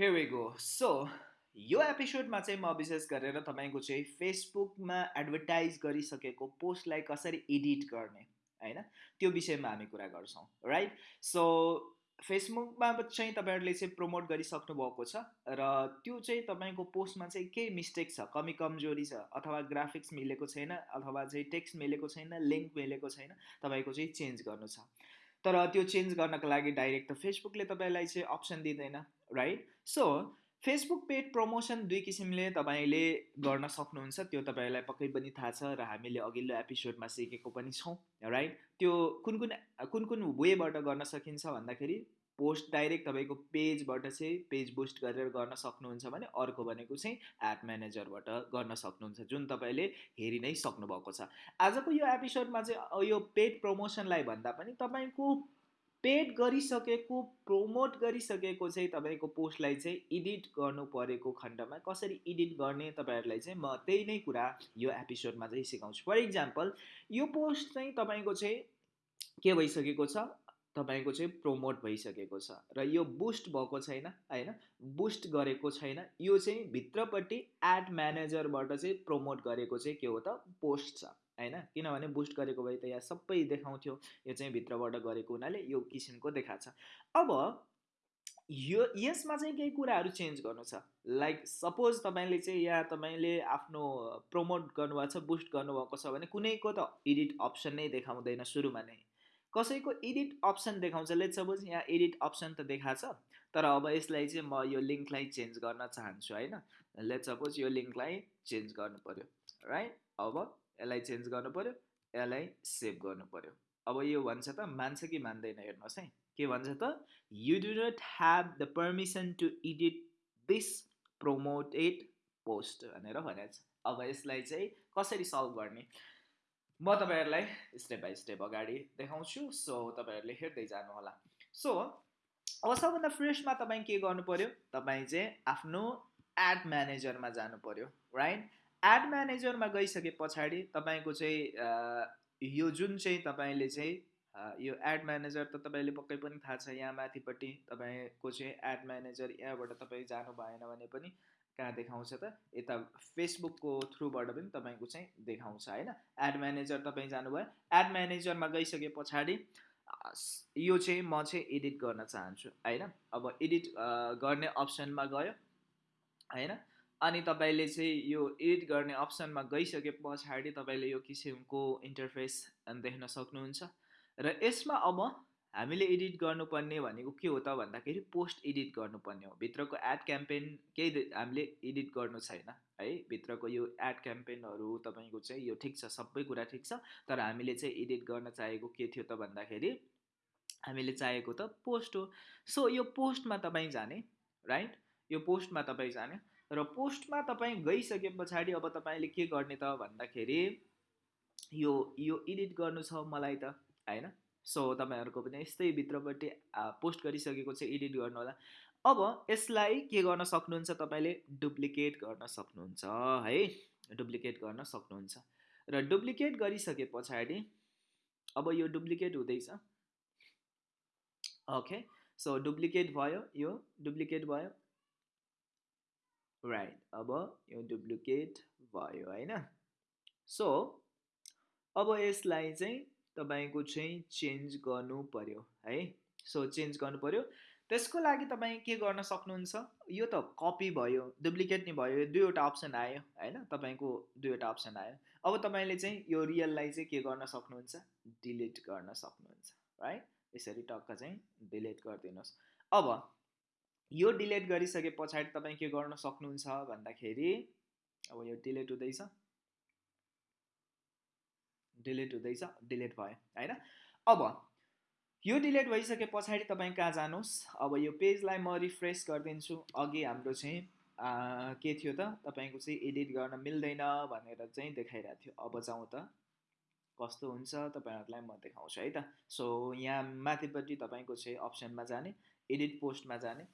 Here we go. So, यो एपिसोडमा चाहिँ म विशेष गरेर तपाईँको चाहिँ फेसबुकमा एडभर्टाइज गरिसकेको पोस्टलाई कसरी एडिट गर्ने होइन? त्यो विषयमा हामी कुरा गर्छौँ राइट सो फेसबुकमा चाहिँ तपाईँहरूले चाहिँ प्रमोट गरिसक्नु भएको छ र त्यो चाहिँ तपाईँको पोस्टमा चाहिँ केही मिस्टेक छ कमी कमजोरी छ अथवा ग्राफिक्स मिलेको छैन अथवा चाहिँ टेक्स्ट मिलेको छैन लिङ्क मिलेको छैन तपाईँको चाहिँ चेन्ज गर्नु छ। तर त्यो चेन्ज गर्नको लागि डाइरेक्ट त फेसबुकले तपाईँलाई चाहिँ अप्सन दिँदैन right so Facebook paid promotion दुई किसिमले तपाईँले गर्न सक्नुहुन्छ त्यो तपाईँलाई पक्कै पनि थाहा छ र हामीले अघिल्लो एपिसोडमा सिकेको पनि छौँ राइट त्यो कुन कुन कुन कुन वेबाट गर्न सकिन्छ भन्दाखेरि पोस्ट डाइरेक्ट तपाईँको पेजबाट चाहिँ पेज बुस्ट गरेर गर्न सक्नुहुन्छ भने अर्को भनेको चाहिँ एड म्यानेजरबाट गर्न सक्नुहुन्छ जुन तपाईँले हेरि नै सक्नुभएको छ। आजको यो एपिसोडमा चाहिँ यो पेड प्रमोसनलाई भन्दा पनि तपाईँको पेड गरिसकेको प्रमोट गरिसकेको चाहिँ तपाईँको पोस्टलाई चाहिँ एडिट गर्नु परेको खण्डमा कसरी एडिट गर्ने तपाईँहरूलाई चाहिँ म त्यही नै कुरा यो एपिसोडमा चाहिँ सिकाउँछु। फर इक्जाम्पल यो पोस्ट चाहिँ तपाईँको चाहिँ के भइसकेको छ? तपाईँको चाहिँ प्रमोट भइसकेको छ र यो बुस्ट भएको छैन होइन? बुस्ट गरेको छैन। यो चाहिँ भित्रपट्टि एड म्यानेजरबाट चाहिँ प्रमोट गरेको चाहिँ के हो त? पोस्ट छ होइन? किनभने बुस्ट गरेको भए त यहाँ सबै देखाउँथ्यो। यो चाहिँ भित्रबाट गरेको हुनाले यो किसिमको देखाएको छ। अब यो यसमा चाहिँ केही कुराहरू चेन्ज गर्नु छ। लाइक सपोज तपाईँले चाहिँ यहाँ तपाईँले आफ्नो प्रमोट गर्नुभएको छ बुस्ट गर्नुभएको छ भने कुनैको त एडिट अप्सन नै देखाउँदैन सुरुमा नै। कसैको एडिट अप्सन देखाउँछ। लेट सपोज यहाँ एडिट अप्सन त देखाएको छ तर अब यसलाई चाहिँ म यो लिङ्कलाई चेन्ज गर्न चाहन्छु होइन? लेट सपोज यो लिङ्कलाई चेन्ज गर्नु पऱ्यो राइट अब यसलाई चेन्ज गर्नु पऱ्यो यसलाई सेभ गर्नु पऱ्यो अब यो भन्छ त मान्छ कि मान्दैन हेर्नुहोस् है। के भन्छ त? You do not have the permission to edit this promoted post भनेर भनेको छ। अब यसलाई चाहिँ कसरी सल्भ गर्ने? म तपाईँहरूलाई स्टेप बाई स्टेप अगाडि देखाउँछु। सो तपाईँहरूले हेर्दै जानु होला सो अब सबभन्दा फ्रेसमा तपाईँ के गर्नु पऱ्यो तपाईँ चाहिँ आफ्नो एड म्यानेजरमा जानु पऱ्यो राइट एड म्यानेजरमा गइसके पछाडि तपाईँको चाहिँ यो जुन चाहिँ तपाईँले चाहिँ यो एड म्यानेजर त तपाईँले पक्कै पनि थाहा छ यहाँ माथिपट्टि तपाईँको चाहिँ एड म्यानेजर यहाँबाट तपाईँ जानु भएन भने पनि कहाँ देखाउँछ त? यता फेसबुकको थ्रुबाट पनि तपाईँको चाहिँ देखाउँछ होइन? एड म्यानेजर तपाईँ जानुभयो। एड म्यानेजरमा गइसके पछाडि यो चाहिँ म चाहिँ एडिट गर्न चाहन्छु होइन? अब एडिट गर्ने अप्सनमा गयो होइन? अनि तपाईँले चाहिँ यो एडिट गर्ने अप्सनमा गइसके पछाडि तपाईँले यो किसिमको इन्टरफेस देख्न सक्नुहुन्छ। र यसमा अब हामीले एडिट गर्नुपर्ने भनेको के हो त भन्दाखेरि पोस्ट एडिट गर्नुपर्ने हो। भित्रको एड क्याम्पेन केही हामीले एडिट गर्नु छैन है? भित्रको यो एड क्याम्पेनहरू तपाईँको चाहिँ यो ठिक छ सबै कुरा ठिक छ तर हामीले चाहिँ एडिट गर्न चाहेको के थियो त भन्दाखेरि हामीले चाहेको त पोस्ट हो। सो यो पोस्टमा तपाईँ जाने राइट यो पोस्टमा तपाईँ जाने र पोस्टमा तपाईँ गइसके पछाडि अब तपाईँले के गर्ने त भन्दाखेरि यो यो एडिट गर्नु छ मलाई त होइन? सो तपाईँहरूको पनि यस्तै भित्रपट्टि पोस्ट गरिसकेको चाहिँ एडिट गर्नु होला। अब यसलाई के गर्न सक्नुहुन्छ तपाईँले? डुप्लिकेट गर्न सक्नुहुन्छ है? डुप्लिकेट गर्न सक्नुहुन्छ। र डुप्लिकेट गरिसके पछाडि अब यो डुप्लिकेट हुँदैछ। ओके सो डुप्लिकेट भयो यो डुप्लिकेट भयो। राइट अब यो डुप्लिकेट भयो होइन? सो अब यसलाई चाहिँ तपाईँको चाहिँ चेन्ज गर्नु पऱ्यो है? सो चेन्ज गर्नु पऱ्यो त्यसको लागि तपाईँ के गर्न सक्नुहुन्छ? यो त कपी भयो डुप्लिकेट नि भयो दुईवटा अप्सन आयो होइन? तपाईँको दुईवटा अप्सन आयो। अब तपाईँले चाहिँ यो रियललाई चाहिँ के गर्न सक्नुहुन्छ? डिलिट गर्न सक्नुहुन्छ राइट यसरी टक्क चाहिँ डिलिट गरिदिनुहोस्। अब यो डिलिट गरिसके पछाडि तपाईँ के गर्न सक्नुहुन्छ भन्दाखेरि अब यो डिलिट हुँदैछ। डिलिट हुँदैछ डिलिट भयो होइन? अब यो डिलिट भइसके पछाडि तपाईँ कहाँ जानुहोस्? अब यो पेजलाई म रिफ्रेस गरिदिन्छु। अघि हाम्रो चाहिँ के थियो त? तपाईँको चाहिँ एडिट गर्न मिल्दैन भनेर चाहिँ देखाइरहेको थियो। अब जाउँ त। कस्तो हुन्छ? तपाईँहरूलाई म देखाउँछु है त? सो यहाँ माथिपट्टि तपाईँको चाहिँ अप्सनमा जाने एडिट पोस्टमा जाने।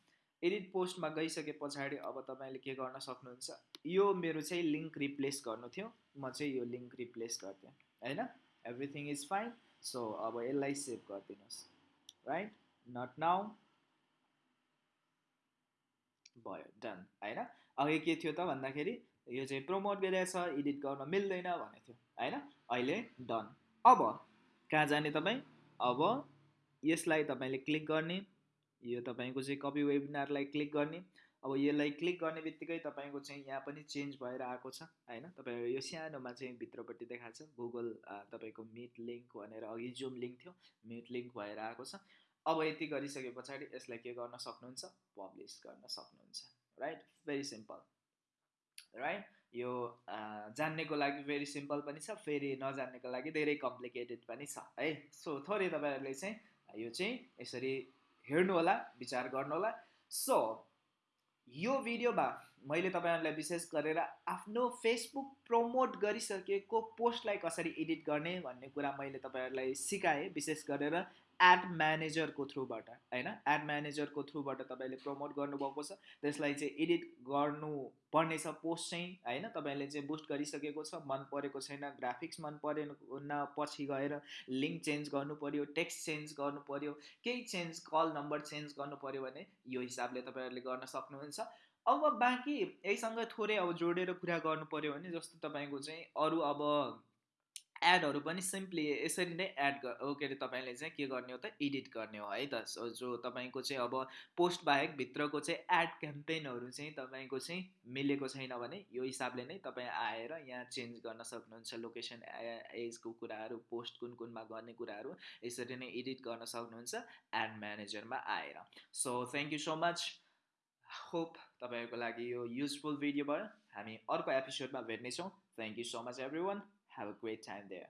एडिट पोस्टमा गइसके पछाडि अब तपाईँले के गर्न सक्नुहुन्छ? यो मेरो चाहिँ लिङ्क रिप्लेस गर्नु थियो। म चाहिँ यो लिङ्क रिप्लेस गर्थेँ होइन? एभ्रिथिङ इज फाइन सो अब यसलाई सेभ गरिदिनुहोस्। राइट नट नाउ भयो डन होइन? अघि के थियो त भन्दाखेरि यो चाहिँ प्रमोट गरिरहेछ एडिट गर्न मिल्दैन भनेको थियो होइन? अहिले डन अब कहाँ जाने तपाईँ? अब यसलाई तपाईँले क्लिक गर्ने यो तपाईँको चाहिँ कपी वेबिनारलाई क्लिक गर्ने अब यसलाई क्लिक गर्ने बित्तिकै तपाईँको चाहिँ यहाँ पनि चेन्ज भएर आएको छ होइन? तपाईँको यो सानोमा चाहिँ भित्रपट्टि देखाएको छ गुगल तपाईँको मिट लिङ्क भनेर अघि जुम लिङ्क थियो मिट लिङ्क भएर आएको छ। अब यति गरिसके पछाडि यसलाई के गर्न सक्नुहुन्छ? पब्लिस गर्न सक्नुहुन्छ राइट भेरी सिम्पल राइट यो जान्नेको लागि भेरी सिम्पल पनि छ फेरि नजान्नेको लागि धेरै कम्प्लिकेटेड पनि छ है? सो थोरै तपाईँहरूले चाहिँ यो चाहिँ यसरी हेर्नु होला विचार गर्नु होला सो यो भिडियोमा मैले तपाईँहरूलाई विशेष गरेर आफ्नो फेसबुक प्रमोट गरिसकेको पोस्टलाई कसरी एडिट गर्ने भन्ने कुरा मैले तपाईँहरूलाई सिकाएँ। विशेष गरेर एड म्यानेजरको थ्रुबाट होइन? एड म्यानेजरको थ्रुबाट तपाईँले प्रमोट गर्नुभएको छ। त्यसलाई चाहिँ एडिट गर्नु पर्नेछ पोस्ट चाहिँ होइन? तपाईँले चाहिँ बुस्ट गरिसकेको छ मन परेको छैन ग्राफिक्स मन परेन पछि गएर लिङ्क चेन्ज गर्नु पऱ्यो टेक्स्ट चेन्ज गर्नु पऱ्यो केही चेन्ज कल नम्बर चेन्ज गर्नु पऱ्यो भने यो हिसाबले तपाईँहरूले गर्न सक्नुहुन्छ। अब बाँकी यहीसँग थोरै अब जोडेर कुरा गर्नु पऱ्यो भने जस्तो तपाईँको चाहिँ अरू अब एडहरू पनि सिम्पली यसरी नै एड के अरे तपाईँले चाहिँ के गर्ने हो त एडिट गर्ने हो है त। जो तपाईँको चाहिँ अब पोस्ट बाहेक भित्रको चाहिँ एड क्याम्पेनहरू चाहिँ तपाईँको चाहिँ मिलेको छैन भने यो हिसाबले नै तपाईँ आएर यहाँ चेन्ज गर्न सक्नुहुन्छ लोकेसन एजको कुराहरू पोस्ट कुन कुनमा गर्ने कुराहरू यसरी नै एडिट गर्न सक्नुहुन्छ एड म्यानेजरमा आएर। So thank you so much hope तपाईँहरूको लागि यो युजफुल भिडियो भयो। हामी अर्को एपिसोडमा भेट्नेछौँ। Thank you so much everyone Have a great time there.